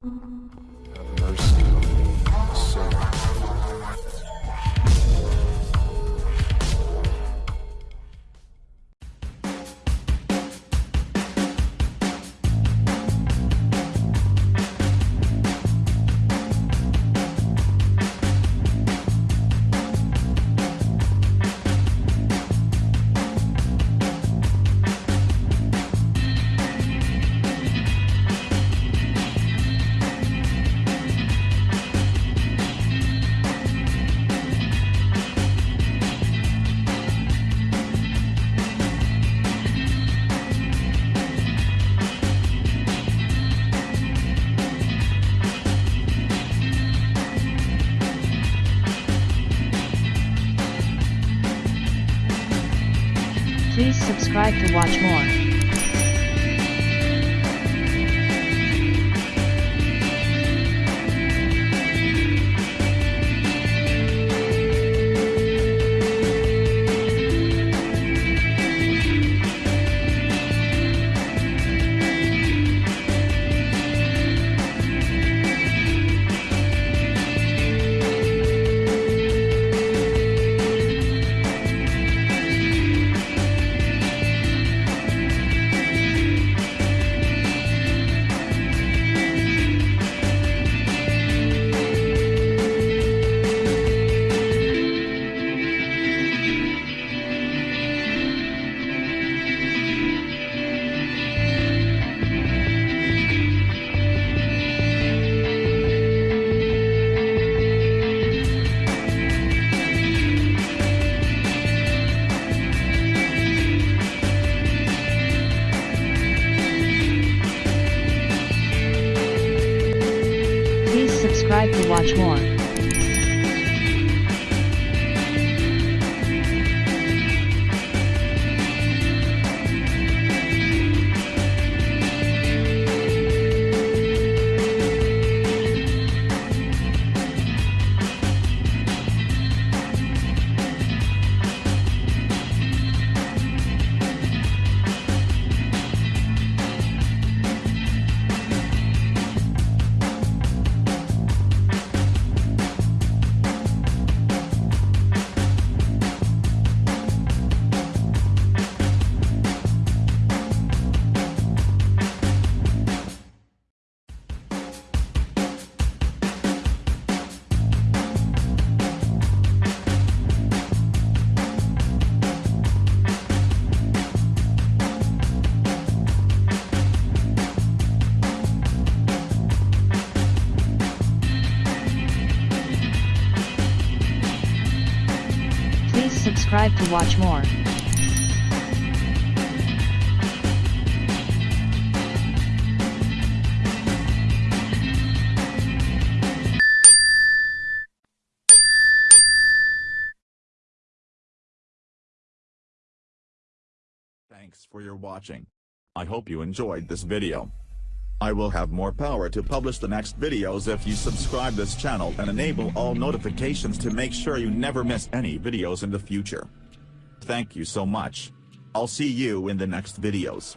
Have Please subscribe to watch more. Subscribe to watch more. Subscribe to watch more. Thanks for your watching. I hope you enjoyed this video. I will have more power to publish the next videos if you subscribe this channel and enable all notifications to make sure you never miss any videos in the future. Thank you so much. I'll see you in the next videos.